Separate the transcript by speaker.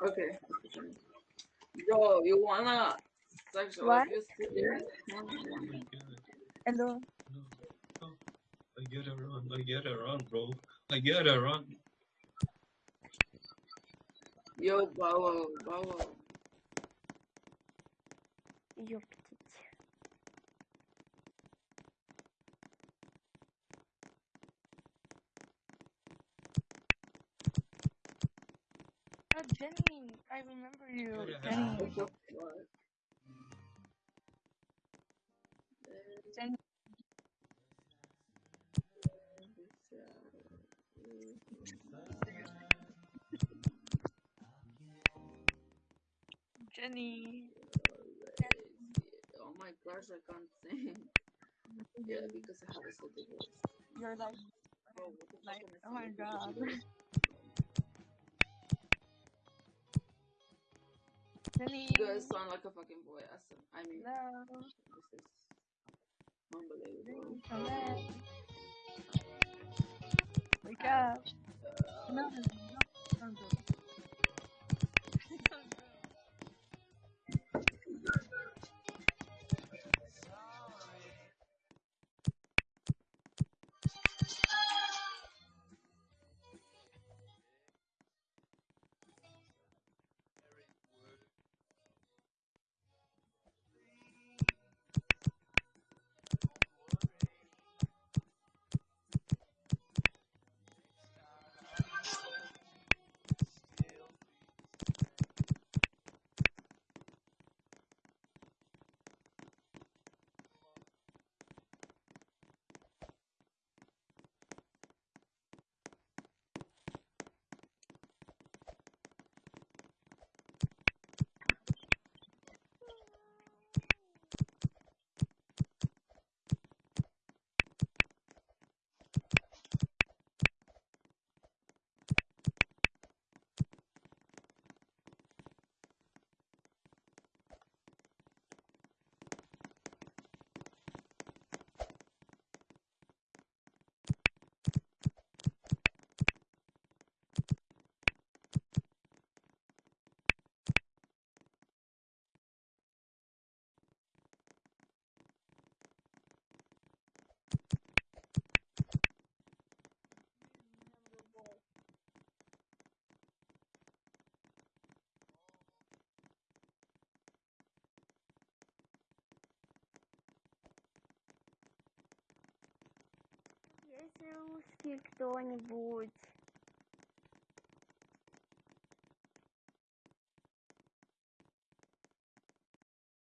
Speaker 1: Okay. Yo, you wanna sexual
Speaker 2: what?
Speaker 1: abuse today?
Speaker 2: Hello.
Speaker 3: I get around, I get around, bro. I get around.
Speaker 1: Yo, Bow Wow,
Speaker 2: Bow Wow. Yo. Jenny, I remember you,
Speaker 3: Yeah.
Speaker 2: Jenny.
Speaker 1: What the fuck?
Speaker 2: Jenny. Jenny.
Speaker 1: Oh my gosh, I can't sing. Yeah, because I have a city voice.
Speaker 2: You're like,
Speaker 1: Bro, what the fuck
Speaker 2: like, oh my god. Jenny.
Speaker 1: You guys sound like a fucking boy. Awesome. I mean,
Speaker 2: Hello.
Speaker 1: this is unbelievable.
Speaker 2: Jenny, come back. Wake up.
Speaker 1: Uh,
Speaker 2: No, no, no,
Speaker 4: Есть русский кто-нибудь?